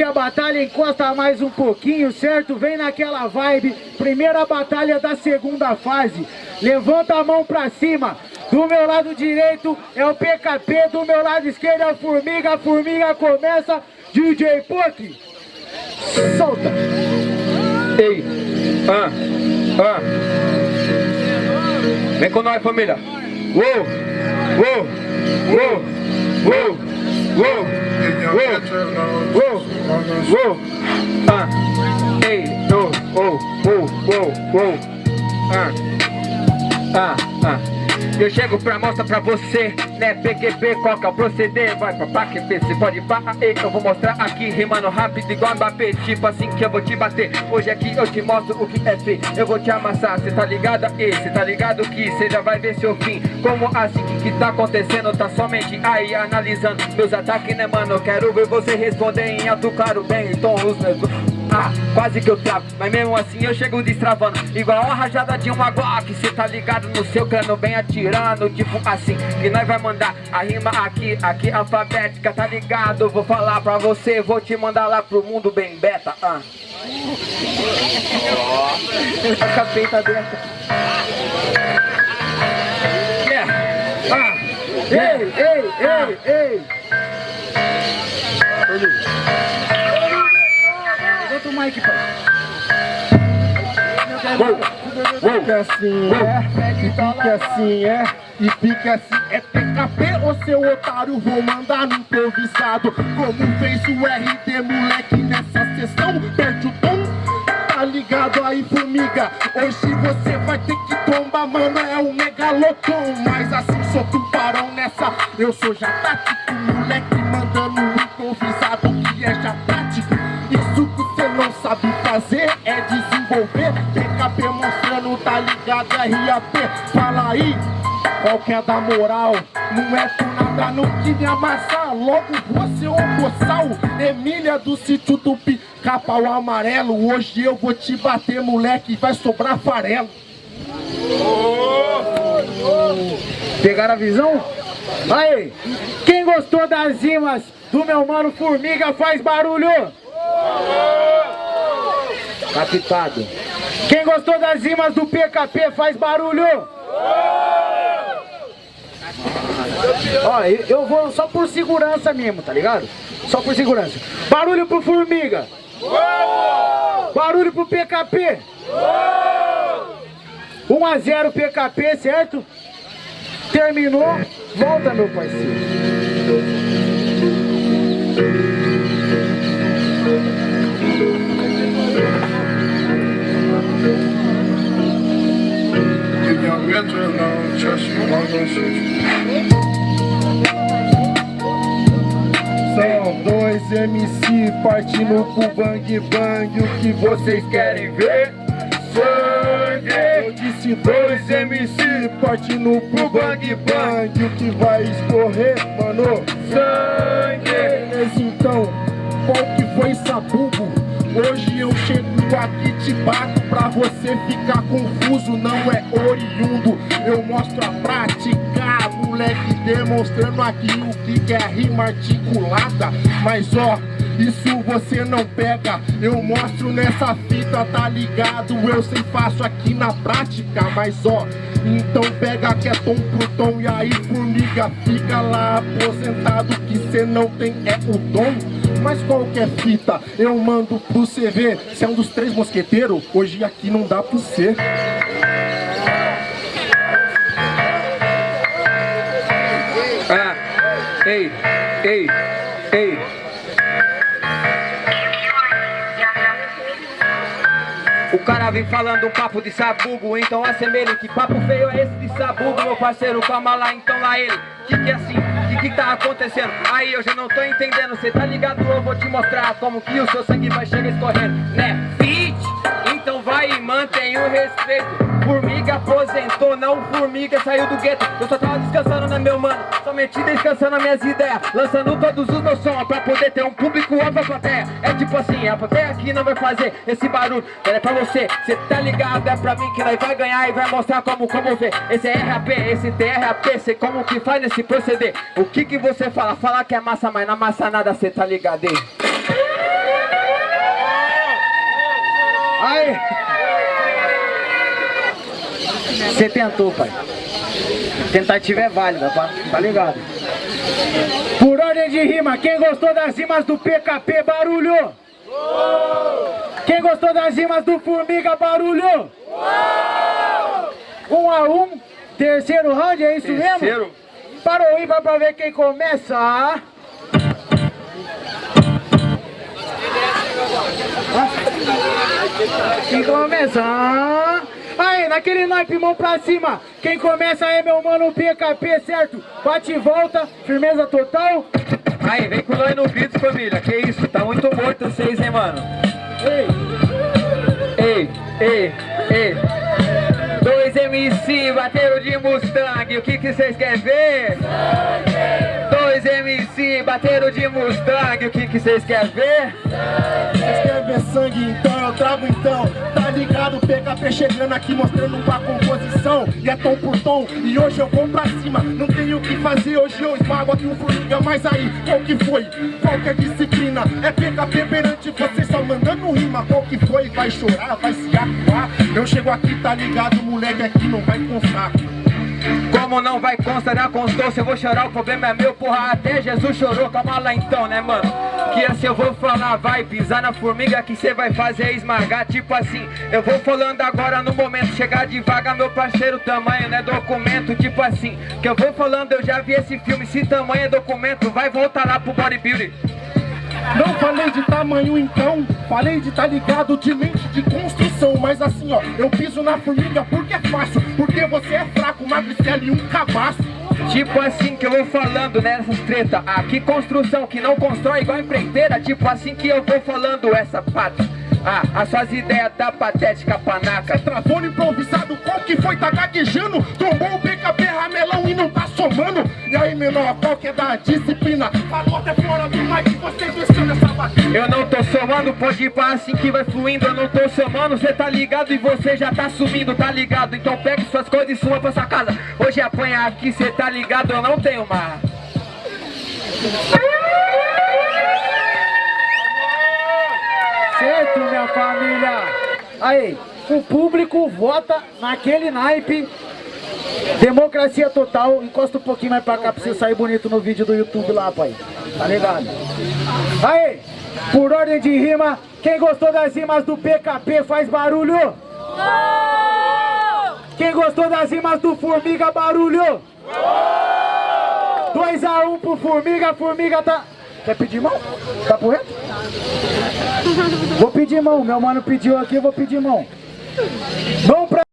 A batalha encosta mais um pouquinho, certo? Vem naquela vibe. Primeira batalha da segunda fase. Levanta a mão pra cima. Do meu lado direito é o PKP, do meu lado esquerdo é a Formiga. A Formiga começa. DJ Puck. Solta. Ei. Ah. Ah. Vem com nós, família. Uou. Uou. Uou. Uou. Uou. whoa, whoa, whoa, whoa, uh, hey, no, oh, whoa, whoa, whoa, uh, uh, uh. Eu chego pra mostrar pra você, né, PQP, que é proceder? Vai pra PQP, você pode barra, eu vou mostrar aqui Rimando rápido igual Mbappé, tipo assim que eu vou te bater. Hoje aqui eu te mostro o que é feio Eu vou te amassar, cê tá ligado? Aí Cê tá ligado que cê já vai ver seu fim. Como assim, que que tá acontecendo? Tá somente aí analisando. Meus ataques, né mano? Eu quero ver você responder em alto, claro, bem Então os meus... Ah, quase que eu travo, mas mesmo assim eu chego destravando. Igual uma rajada de uma Glock Cê tá ligado no seu cano, bem atirando Tipo assim, que nós vai mandar a rima aqui, aqui alfabética Tá ligado? Vou falar pra você, vou te mandar lá pro mundo bem beta ah. A capeta dessa Yeah ah. Ei, ei, ei, ei Levanta o mic, pai Fica assim, é, e fica assim, é, e fica assim, é PKP, ô seu otário, vou mandar no improvisado Como fez o RD, moleque, nessa sessão, perde o tom. Tá ligado aí, formiga, hoje você vai ter que tombar, mano, é um megalotom Mas assim, sou tubarão nessa, eu sou já tático, moleque, mandando um improvisado que é já tático. Isso que você não sabe fazer é desenvolver tá ligado, RAP Fala aí, qual que é da moral? Não é por nada, não que me amassar Logo você um boçal Emília do sítio do pica-pau amarelo Hoje eu vou te bater, moleque, vai sobrar farelo Pegaram a visão? Aí, quem gostou das rimas do meu mano Formiga faz barulho? Captado. Quem gostou das rimas do PKP faz barulho? Ó, eu, vou só por segurança mesmo, tá ligado? Só por segurança. Barulho pro Formiga. Barulho pro PKP. 1 a 0 PKP, certo? Terminou, volta meu parceiro. São dois MC partindo pro bang bang O que vocês querem ver? Sangue Eu disse dois MC partindo pro bang bang O que vai escorrer, mano? Sangue Beleza, então, qual que foi sabugo? Hoje eu chego aqui te bato pra você ficar confuso Não é oriundo, eu mostro a prática Moleque demonstrando aqui o que é rima articulada. Mas ó, isso você não pega. Eu mostro nessa fita, tá ligado? Eu sei faço aqui na prática. Mas ó, então pega que é tom pro tom. E aí formiga, fica lá aposentado Que cê não tem é o dom mas qualquer fita? Eu mando pro CV Se é um dos três mosqueteiros, hoje aqui não dá pro ser Ah, ei, ei, ei. O cara vem falando um papo de sabugo, então assemelhe que papo feio é esse de sabugo, meu parceiro, calma lá, então lá ele, que que é assim, que que tá acontecendo? Aí eu já não tô entendendo, cê tá ligado? Eu vou te mostrar como que o seu sangue vai chegar escorrendo, né? Fit, então vai e mantém o respeito. Formiga aposentou, não formiga saiu do gueto Eu só tava descansando, né meu mano? Somente descansando minhas ideias Lançando todos os meus sons pra poder ter um público ou pra plateia É tipo assim, a plateia aqui não vai fazer esse barulho Ela é pra você, cê tá ligado? É pra mim que nós vai ganhar e vai mostrar como como ver Esse é RAP, esse TRAP, é sei como que faz nesse proceder O que que você fala? Fala que é massa, mas na massa nada, cê tá ligado, hein? Aí! Você tentou, pai. Tentativa é válida, tá? Tá ligado? Por ordem de rima, quem gostou das rimas do PKP, barulho! Quem gostou das rimas do Formiga, barulho! Um a um, terceiro round, é isso Terceiro. mesmo? Para o ímpar pra ver quem começa. Quem começa? Aí, naquele naipe, mão pra cima. Quem começa é meu mano PKP, certo? Bate e volta, firmeza total. Aí, vem com nós no grito, família. Que isso, tá muito morto vocês, hein, mano? Ei, Ei, ei, ei. Dois MC bateram de Mustang, o que que vocês querem ver? Dois MC bateram de Mustang, o que que vocês querem ver? Vocês querem ver sangue então? Eu trago então Tá ligado? PKP chegando aqui mostrando uma composição E é tom por tom E hoje eu vou pra cima Não tenho o que fazer Hoje eu esmago aqui um formiga Mas aí, qual que foi? Qual que é a disciplina? É PKP perante você Só mandando rima Qual que foi? Vai chorar? Vai se acuar? Eu chego aqui, tá ligado? Moleque aqui não vai constar Como não vai constar na constância, eu vou chorar, o problema é meu, porra, até Jesus chorou, calma lá então, né, mano? Que assim eu vou falar, vai pisar na formiga que cê vai fazer esmagar, tipo assim, eu vou falando agora no momento, chegar devagar, meu parceiro, tamanho não é documento, tipo assim, que eu vou falando, eu já vi esse filme, se tamanho é documento, vai voltar lá pro bodybuilding. Não falei de tamanho então, falei de tá ligado de mente de construção Mas assim ó, eu piso na formiga porque é fácil Porque você é fraco, magricela e um cabaço. Tipo assim que eu vou falando nessas treta. Aqui construção que não constrói igual empreiteira. Tipo assim que eu vou falando essa pata. Ah, as suas ideias tá patética, panaca. Travou no improvisado, qual que foi? Tá gaguejando? Tombou o PKP ramelão e não tá somando. E aí menor, qual que é da disciplina? Eu não tô somando, pode ir pra assim que vai fluindo Eu não tô somando, cê tá ligado e você já tá sumindo, tá ligado? Então pegue suas coisas e suma pra sua casa Hoje apanha aqui, cê tá ligado, eu não tenho marra certo, minha família? Aí, o público vota naquele naipe. Democracia total. Encosta um pouquinho mais pra cá pra você sair bonito no vídeo do YouTube lá, pai. Tá ligado? Aí, por ordem de rima, quem gostou das rimas do PKP faz barulho? Quem gostou das rimas do Formiga, barulho? 2x1 um pro Formiga, Formiga tá... Quer pedir mão? Tá por reto? Vou pedir mão, meu mano pediu aqui, eu vou pedir mão. Mão pra...